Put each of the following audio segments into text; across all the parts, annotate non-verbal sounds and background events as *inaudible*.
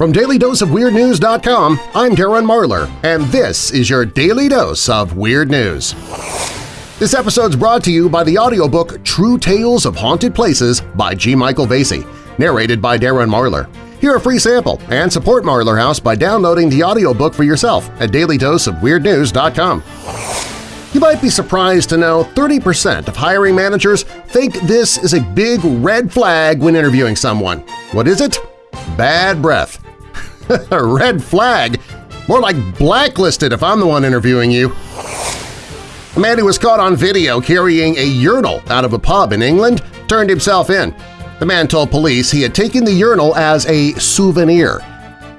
From DailyDoseOfWeirdNews.com, I'm Darren Marlar, and this is your Daily Dose of Weird News. This episode's brought to you by the audiobook True Tales of Haunted Places by G. Michael Vasey, narrated by Darren Marlar. Hear a free sample and support Marlar House by downloading the audiobook for yourself at dailydoseofweirdnews.com. You might be surprised to know 30% of hiring managers think this is a big red flag when interviewing someone. What is it? Bad breath. *laughs* A red flag? More like blacklisted if I'm the one interviewing you. A man who was caught on video carrying a urinal out of a pub in England turned himself in. The man told police he had taken the urinal as a souvenir.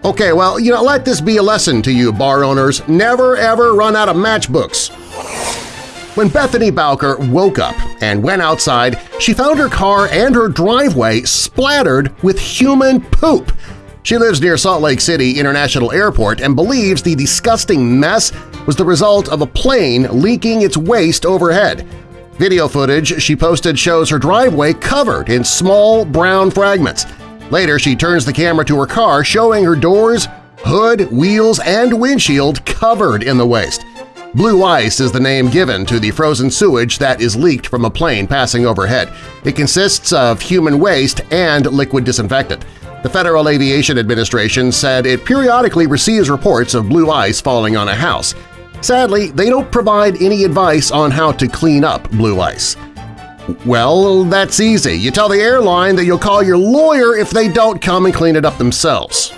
Okay, well, you know, let this be a lesson to you bar owners. Never ever run out of matchbooks. When Bethany Bowker woke up and went outside, she found her car and her driveway splattered with human poop. She lives near Salt Lake City International Airport and believes the disgusting mess was the result of a plane leaking its waste overhead. Video footage she posted shows her driveway covered in small brown fragments. Later, she turns the camera to her car, showing her doors, hood, wheels, and windshield covered in the waste. Blue ice is the name given to the frozen sewage that is leaked from a plane passing overhead. It consists of human waste and liquid disinfectant. The Federal Aviation Administration said it periodically receives reports of blue ice falling on a house. Sadly, they don't provide any advice on how to clean up blue ice. Well, that's easy. You tell the airline that you'll call your lawyer if they don't come and clean it up themselves.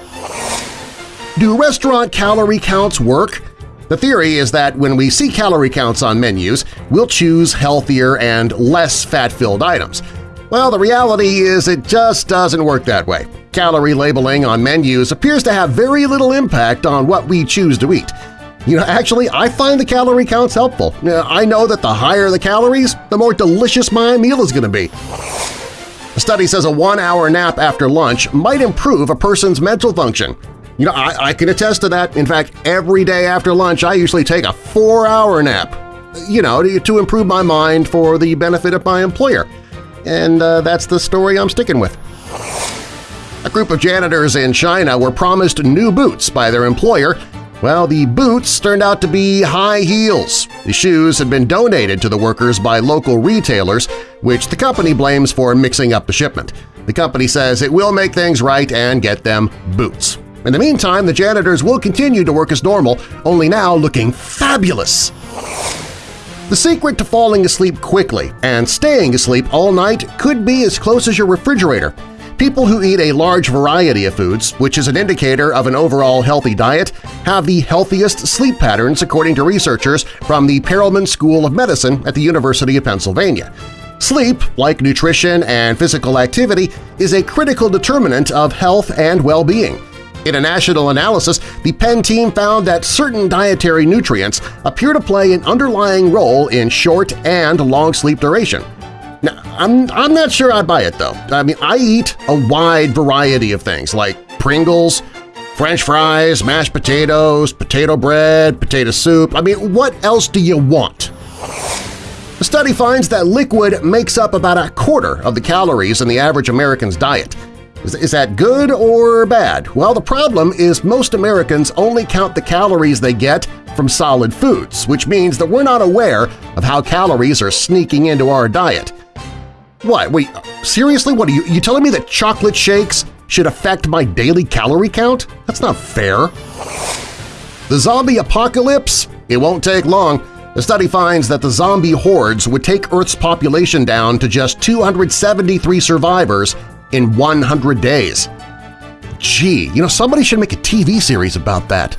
Do restaurant calorie counts work? The theory is that when we see calorie counts on menus, we'll choose healthier and less fat-filled items. Well, the reality is it just doesn't work that way. Calorie labeling on menus appears to have very little impact on what we choose to eat. You know, actually, I find the calorie counts helpful. I know that the higher the calories, the more delicious my meal is going to be. A study says a one-hour nap after lunch might improve a person's mental function. You know, I, I can attest to that. In fact, every day after lunch I usually take a four-hour nap, you know, to, to improve my mind for the benefit of my employer and uh, that's the story I'm sticking with. A group of janitors in China were promised new boots by their employer. Well, the boots turned out to be high heels. The shoes had been donated to the workers by local retailers, which the company blames for mixing up the shipment. The company says it will make things right and get them boots. In the meantime, the janitors will continue to work as normal, only now looking fabulous. The secret to falling asleep quickly and staying asleep all night could be as close as your refrigerator. People who eat a large variety of foods, which is an indicator of an overall healthy diet, have the healthiest sleep patterns according to researchers from the Perelman School of Medicine at the University of Pennsylvania. Sleep, like nutrition and physical activity, is a critical determinant of health and well-being. In a national analysis, the Penn team found that certain dietary nutrients appear to play an underlying role in short and long sleep duration. Now, I'm, I'm not sure I'd buy it, though. I mean, I eat a wide variety of things like Pringles, French fries, mashed potatoes, potato bread, potato soup. I mean, what else do you want? The study finds that liquid makes up about a quarter of the calories in the average American's diet. Is that good or bad? Well, the problem is most Americans only count the calories they get from solid foods, which means that we're not aware of how calories are sneaking into our diet. What? Wait, seriously? What are you, you telling me that chocolate shakes should affect my daily calorie count? That's not fair. The zombie apocalypse? It won't take long. The study finds that the zombie hordes would take Earth's population down to just 273 survivors in 100 days. Gee, you know, somebody should make a TV series about that.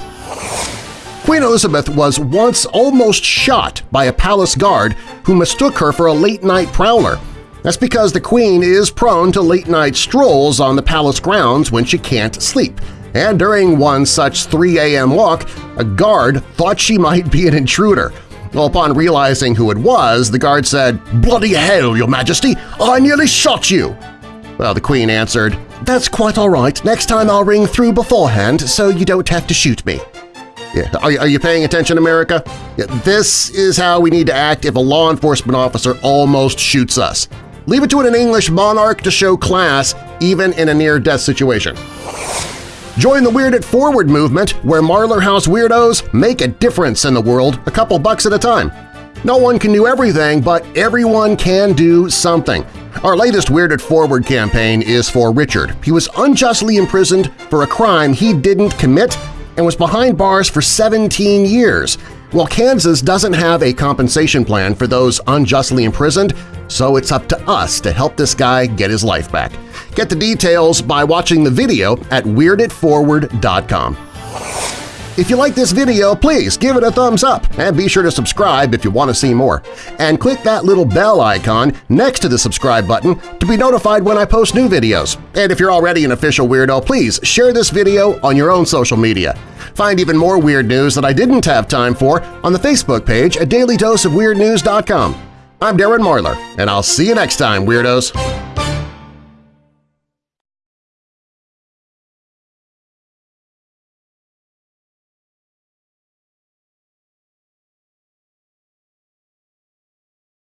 Queen Elizabeth was once almost shot by a palace guard who mistook her for a late-night prowler. That's because the Queen is prone to late-night strolls on the palace grounds when she can't sleep, and during one such 3 a.m. walk, a guard thought she might be an intruder. Well, upon realizing who it was, the guard said, "'Bloody hell, your majesty! I nearly shot you!' Well, the Queen answered, That's quite all right. Next time I'll ring through beforehand so you don't have to shoot me. Yeah. Are, are you paying attention, America? Yeah, this is how we need to act if a law enforcement officer almost shoots us. Leave it to an English monarch to show class even in a near-death situation. Join the Weird It Forward movement where Marlar House weirdos make a difference in the world a couple bucks at a time. No one can do everything, but everyone can do something. Our latest Weird It Forward campaign is for Richard. He was unjustly imprisoned for a crime he didn't commit and was behind bars for 17 years. Well, Kansas doesn't have a compensation plan for those unjustly imprisoned, so it's up to us to help this guy get his life back. Get the details by watching the video at WeirdItForward.com. If you like this video, please give it a thumbs up and be sure to subscribe if you want to see more. And click that little bell icon next to the subscribe button to be notified when I post new videos. And if you're already an official weirdo, please share this video on your own social media. Find even more weird news that I didn't have time for on the Facebook page at dailydoseofweirdnews.com. I'm Darren Marlar, and I'll see you next time, Weirdos!